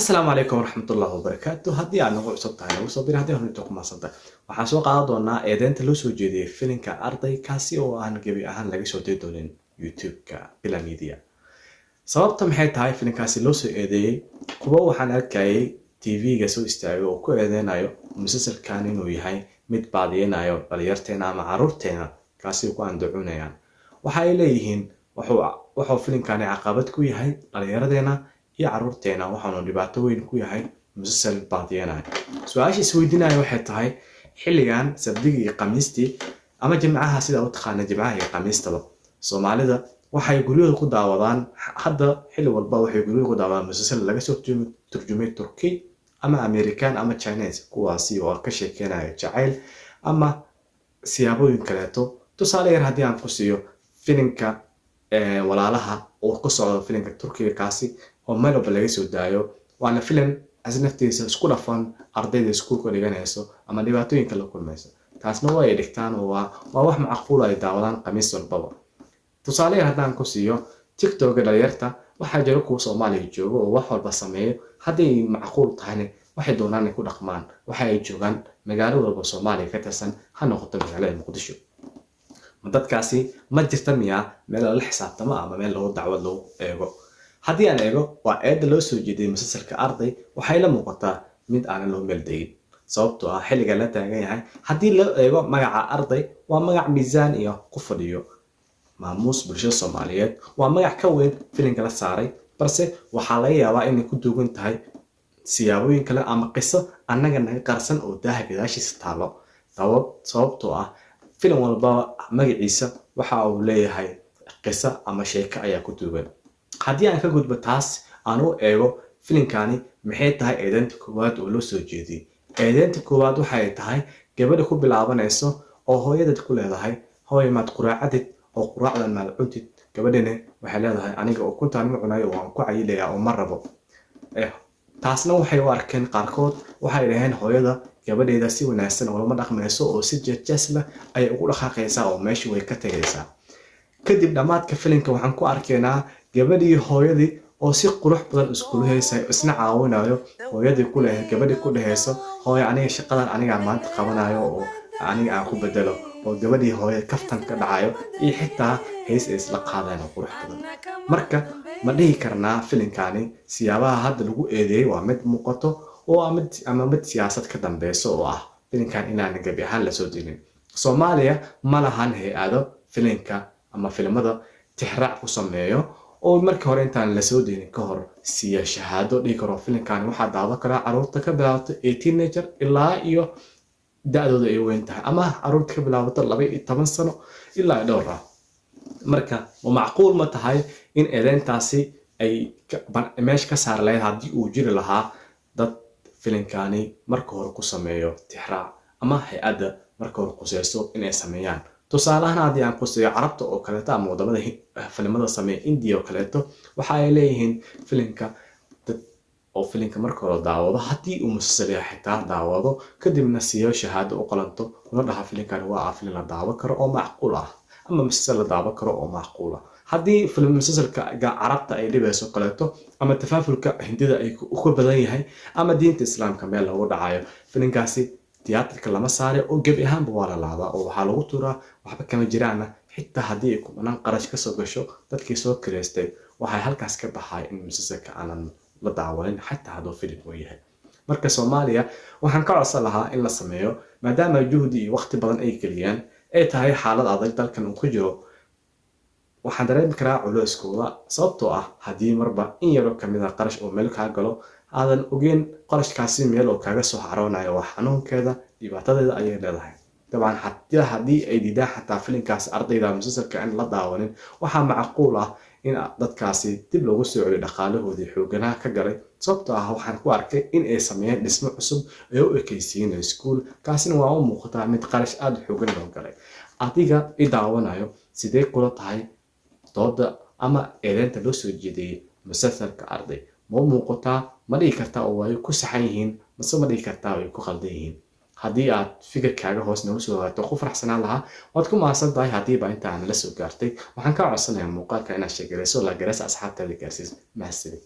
asalaamu calaykum waraxmatullahi wabarakaatu haddii aad nagu cusub tahay nagu soo bir haddii hornito ku maadsantahay waxaan soo qaadan doonaa eedeynta loo soo jeediyey filinka arday kaasi oo aan gebi ahaan laga soo diri doonin youtube-ka bila sababta maxay tahay filinkaasi loo soo eedeeyey kuwa waxaan arkayay tv-ga soo istaagay oo ku eedeynayo musalsalkan inuu yahay mid baadiyeynayo dhalinyarteena ama caruurteena kaasi ku andacunayaan waxa ay leeyihiin wuxuu filimkani caqabad ku yahay dhalinyaradeenna iyo caruurteena waxaanu dhibaato weyn ku yahay musalsal baadiyeenaya su'aasha isweydiinaya waxay tahay xilligan sabdigii iyo khamiistii ama jimcaha sidaa u taqaana jimcaha iyo khamiistaba. Soomaalida waxay guryahooda ku daawadaan hadda xilli walba waxay guryahooda ku daawadaan musalsal laga soo turjumay turki ama american ama chinese kuwaasi oo ka sheekeynaya jacayl ama siyaabooyin kaleeto. Tusaale yar haddii aan ku siiyo filimka walaalaha oo ku socdo filimka turkiga kaasi oo meel walba laga soo daayo. Waana filim as naftiisa isku dhafan ardayda iskuulka dhiganayso ama dhibaatooyinka la kulmayso. Taasna waa ay dhigtaan oo waa wax macquul ay daawadaan khamiis walbaba. Tusaale yar haddaan ku siiyo tiktoka dhalinyarta waxaa jira kuwa soomaaliya jooga oo wax walba sameeyo. Hadday macquul tahayna waxay doonaan ay ku dhaqmaan waxa ay joogaan magaalo walba soomaaliya ka tirsan ha noqoto magaalada muqdisho. Dadkaasi ma jirta miyaa meel lala xisaabtamo ama meel lagu dacwad lagu eego haddii aan eego waa eedda loo soo jeediyay musalsalka arday waxay la muuqataa mid aanan loo meeldegin. Sababtoo ah xilliga la taagan yahay haddii loo eego magaca arday waa magac miisaan iyo ku fadhiyo. Maamuus bulshada soomaaliyeed waa magac ka weyn filimka la saaray balse waxaa laga yaabaa inay ku duugan tahay siyaabooyin kale ama qiso annaga naga qarsan oo daaha gadaashiisa taalo. Sababtoo ah filim walba magaciisa waxa uu leeyahay qiso ama sheeko ayaa ku duugan haddii aan ka gudbo taas aan u eego filimkani maxay tahay eedeynta koowaad oo loo soo jeediyey eedeynta koowaad waxay tahay gabadha ku bilaabanayso oo hooyadad ku leedahay. Hooy maad quraacadid oo quraacdan maad cuntid. Gabadhani waxay leedahay aniga oo kuntaan ma cunayo waan ku cayilayaa oo ma rabo. Taasna waxay u arkeen qaarkood waxay dhaheen hooyada gabadheeda si wanaagsan oo lama dhaqmayso oo si jeejees ayay ugu dhaqaaqaysaa oo meesha way ka tegaysaa kadib dhammaadka filimka waxaan ku arkaynaa gabadhii hooyadii oo si qurux badan iskula haysayo isna caawinayo hooyadii ku leh gabadhii ku dhehayso hooyo aniga shaqadan anigaa maanta qabanayo oo aniga aan ku bedelo oo gabadhii hooyada kaftan ka dhacayo iyo xitaa hays ay isla qaadaan oo qurux badan. Marka ma dhihi karnaa filimkani siyaabaha hadda lagu eedeeyey waa mid muuqato oo ama mid siyaasad ka dambeyso oo ah filimkan inaanan gebi ahaan la soo dinin. Soomaaliya ma lahan hay'ado filimka ama filimada tixraac ku sameeyo oo markii hore intaan la soo dinin ka hor siiya shahaado dhihi karo filimkani waxaa daawan karaa carruurta ka bilaabato ee teenager ilaa iyo da-dooda ay weyn tahay. Ama carruurta ka bilaabato laba iyo toban sano ilaa dhowr ah marka ma macquul ma tahay in eedeyntaasi ay meesha ka saar lahayd haddii uu jiri lahaa dad filimkani marka hore ku sameeyo tixraac ama hay'adda marka hore quseyso inay sameeyaan tusaalahaan haddii aan quseeyo carabta oo kaleeto ama waddamada filimada sameeya indiya oo kaleeto waxa ay leeyihiin filimka oo filimka marka hore daawado. Haddii uu musalsaliya xitaa daawado kadibna siiyo shahaado u qalanto kuna dhaha filimkani waa ah filim la daawan karo oo macquul ah ama musalsal la daawan karo oo macquul ah. Haddii filim musalsalka carabta ay dhibayso kaleeto ama tafaafulka hindida ay ka badan yahay ama diinta islaamka meel lagu dhacayo filimkaasi tiyaatarka lama saare oo gebi ahaanba waa la laabaa oo waxaa lagu tuuraa waxba kama jiraana xitaa haddii ay kubanaan qarash ka soo gasho dadkii soo kireystay waxay halkaas ka baxay in musalsalka aanan la daawanin xataa hadduu filim uu yahay. Marka soomaaliya waxaan ka codsan lahaa in la sameeyo maadaama juhdi iyo waqti badan ay geliyaan ay tahay xaalad adag dalkan uu ku jiro. Waxaan dareemi karaa culeyskooda sababtoo ah haddii marba in yaroo ka mid a qarash oo meel kaa galo aadan ogeyn qarashkaasi meel oo kaaga soo xaroonayo waa xanuunkeeda dhibaatadeeda ayay leedahay. Dabcan haddii ay diidaan xataa filimkaas ardayda musalsalka in la daawanin waxaa macquul ah in dadkaasi dib loogu soo celiyo dhaqaalahoodii xooganaha ka galay. Sababtoo ah waxaan ku arkay in ay sameeyeen dhismo cusub ee u ekaysiin iskuul kaasina waa u muuqataa mid qarash aada xoogan loo galay. Adiga i daawanayo sidee kula tahay dooda ama eedeynta loo soo jeediyey musalsalka arday ma u muuqataa ma dhihi kartaa oo way ku saxan yihiin mase ma dhihi kartaa way ku qaldan yihiin. Haddii aad fikirkaaga hoos nagu soo hagaato ku faraxsanaan lahaa. Waad ku mahadsan tahay haddiiba inta aan la soo gaartay. Waxaan kaa codsanayaa muuqaalka inaad sheegarayso la garaysa asxaabtaada gaarsiis. Mahadsanid